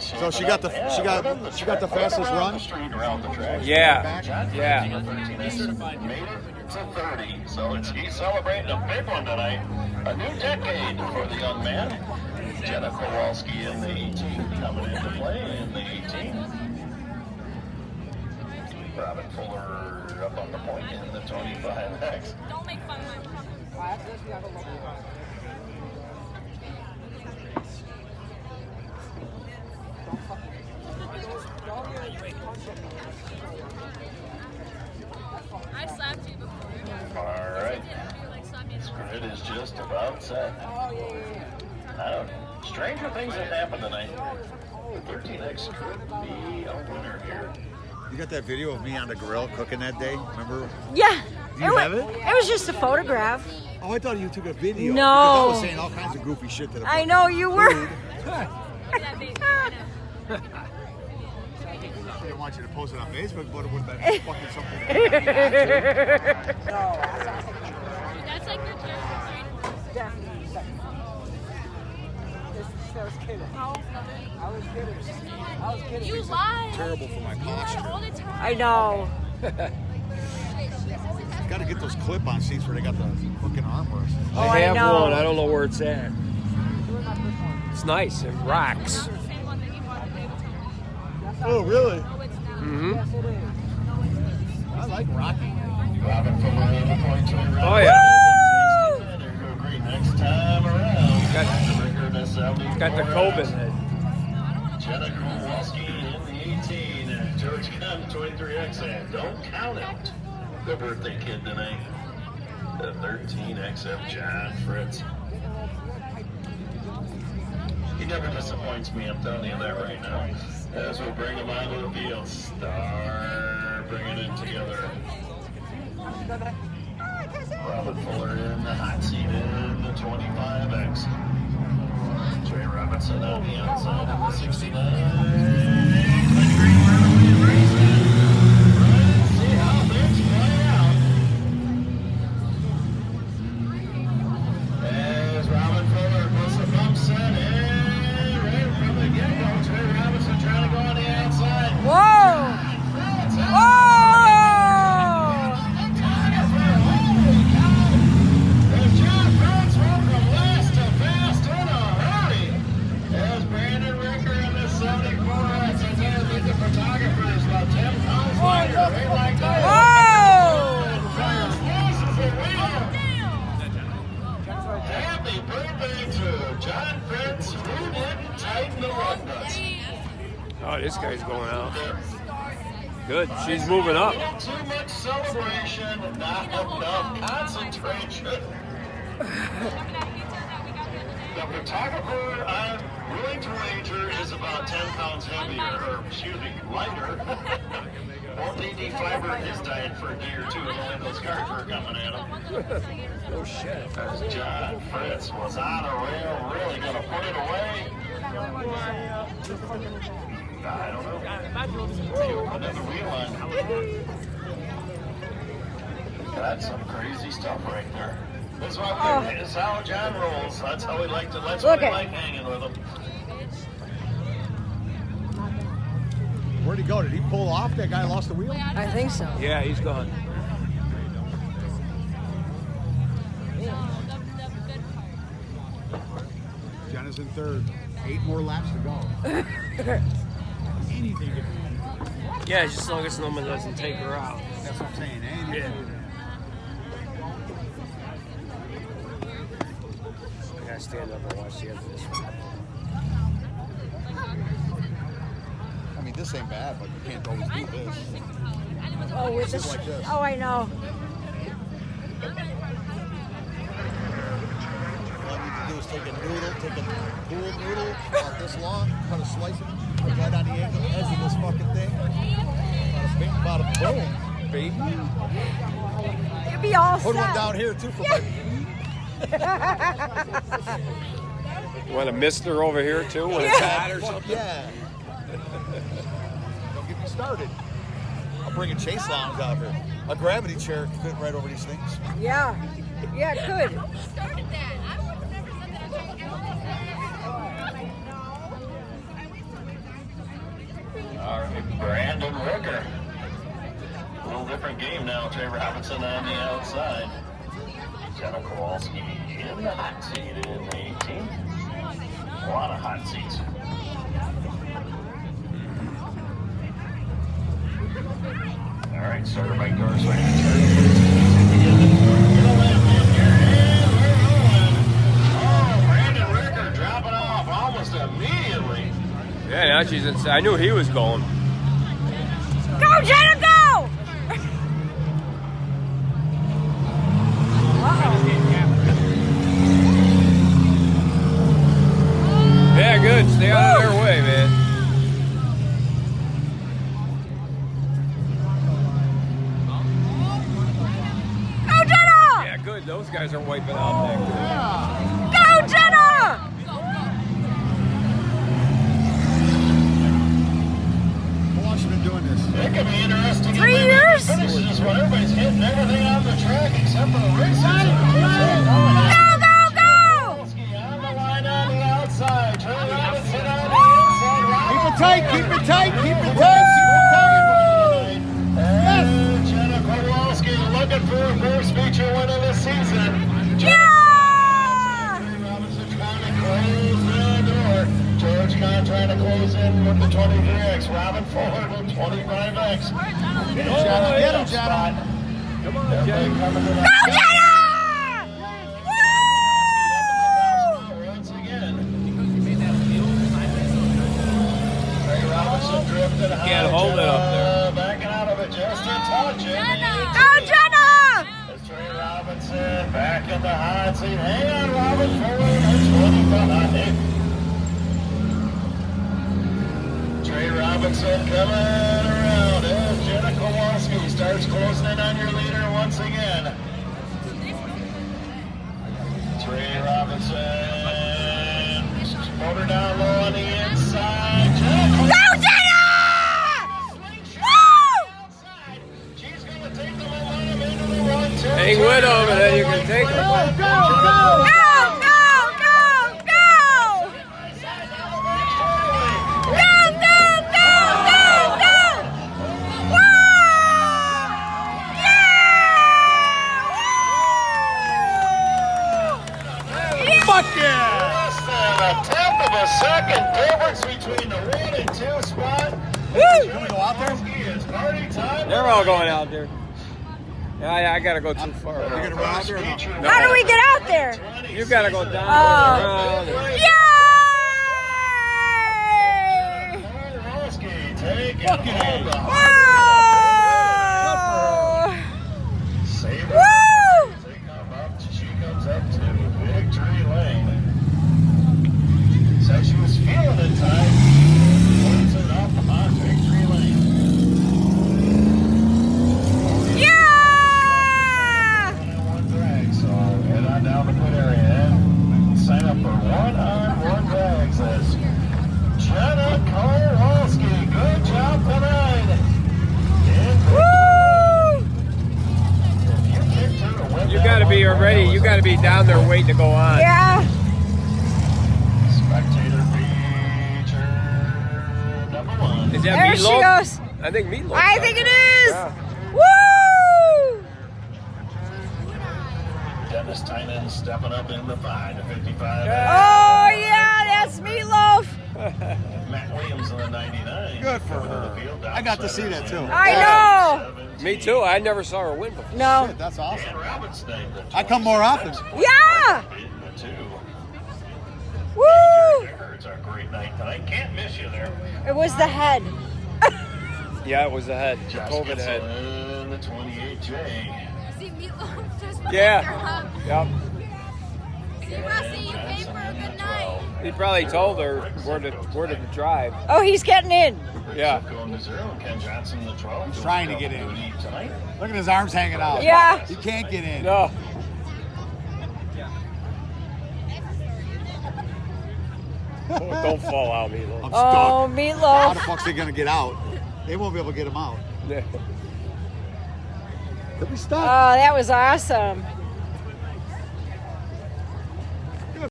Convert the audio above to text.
So she got the she got she got the fastest run. Yeah, yeah. 13 made it to 30, so it's, he's celebrating a big one tonight. A new decade for the young man. Jenna Kowalski in the 18 coming into play in the 18. Robin Fuller up on the point in the 25X. Don't make fun of my I slapped you before. All right. You like slapped me. Grid is just about set. I don't Stranger things have happened tonight. The 13X could be a winner here. You got that video of me on the grill cooking that day? Remember? Yeah. Do you wa- have it? It was just a photograph. Oh, I thought you took a video. No. I was saying all kinds of goofy shit to the I know you were. food. That baby. I didn't want you to post it on Facebook, but it would have been fucking something. That's like your general You lie. Terrible for my posture. All the time. I know. Got to get those clip-on seats where they got the fucking armrest. Oh, I I have know. one. I don't know where it's at. It's nice. It rocks. Same one that you bought today with Tom. Oh, really? Oh, it's. Mm-hmm. I like Rocky. 100XF. Don't count out the birthday kid tonight. The 13XF John Fritz. He never disappoints me. I'm telling you that right now. As we bring him onto the field, star bringing it together. Robert Fuller in the hot seat in the 25X. Trey Robinson on the outside of the 69. Good. She's moving up. Too much celebration, not enough concentration. The photographer I'm willing to wager is about 10 pounds heavier, or excuse me, lighter. Won't fiber his diet for a day or two, knowing those cars were coming at him. Oh shit. As John Fritz was on a rail, really gonna put it away. I don't know. Maybe put another wheel on. That's some crazy stuff right there. That's why we, it's how John rolls. That's how we like to. That's Look why we like hanging with him. Where'd he go? Did he pull off? That guy lost the wheel? I think so. Yeah, he's gone. Jenna's in third. Eight more laps to go. Anything could be. Yeah, just as long as someone doesn't take her out. That's what I'm saying. Anything. Yeah. I gotta stand up and watch the end of this one. I mean, this ain't bad, but you can't always do this. Oh, with this. like this. Oh, I know. All I need to do is take a noodle, take a pool noodle about this long, cut a slice of it, put it right on the edge edge of this fucking thing. About a, boom, baby. You'd be all Put one down here too for my You want a mister over here too? Want a hat or something? yeah. Don't get me started. I'll bring a chaise lounge out here. A gravity chair could fit right over these things. Yeah. Yeah, it could. Who started that? I would have never said that. Ricker. A little different game now. Trevor Robinson on the outside. Jenna Kowalski in the hot seat in the 18. A lot of hot seats. All right, starter Mike Dorsey. Oh, Brandon Ricker dropping off almost immediately. Yeah, now she's inside. I knew he was going. Those guys are wiping out back Go, Jenna! How long has she been doing this? It could be interesting. Three if years? Finishes when everybody's hitting everything on the track except for the racers. Go, go, go! On the line on the outside. Trey Robinson on the inside. Keep it tight, keep it tight, keep it tight, keep it tight. And Jenna Kowalski looking for her first feature win of the season. Yeah! Trey Robinson trying to close the door. George Kahn trying to close in with the 23X. Robin forward with 25X. Get him, Jenna, get him, Jenna. Come on, Everybody Jay. coming to Go. Jenna! Woo! Once again. Trey Robinson drifted high. Can't hold it up there. Jenna Backing out of it just a touch. Go, Jenna! It's Trey Robinson back in the hot seat. Hang on, Robin, forward 25. Trey Robinson coming around as Jenna Kowalski starts closing in on your leader once again. Time. They're all going out there. Yeah, yeah, I gotta go too far. You're gonna run out there or not? How do we get out there? You gotta go down. Oh. around. Yay! Taking Fucking hold of Whoa! Saber. Woo! They come up, she comes up to victory lane. Said she was feeling it time. Points it up on victory lane. Yeah! One on one drag, so head down the pit area and sign up for one on one drags. That's Jenna Kowalski. Good job tonight. Woo! you kicked her to win You that gotta be one, ready. You gotta be down there waiting to go on. Yeah. Spectator feature number one. Is that There she goes. I think Meatloaf. I think it is. Yeah. Woo! Dennis Tynan stepping up in the 5 to 55. Oh yeah, that's meatloaf. Matt Williams in the 99. Good for Coming to her. the field, I got to see that, too. I know. 17. Me too. I never saw her win before. No. Shit, that's awesome. Dan Robinson, I come more often. Yeah. in the two. Woo! It's a great night tonight. Can't miss you there. It was the head. Yeah, it was the head. The Josh COVID Gibson head. in the 28J. See Meatloaf just Yeah. Yep. See Rusty, you paid for a good night. He probably told her where to where to drive. Oh, he's getting in. Yeah. Going to zero. Ken Johnson in the 12. He's trying to get in. Tonight. Look at his arms hanging out. Yeah. He can't get in. No. Oh, don't fall out, Meatloaf. I'm Oh, stuck. How the meatloaf. fuck's they gonna get out? They won't be able to get him out. He'll. Oh, that was awesome.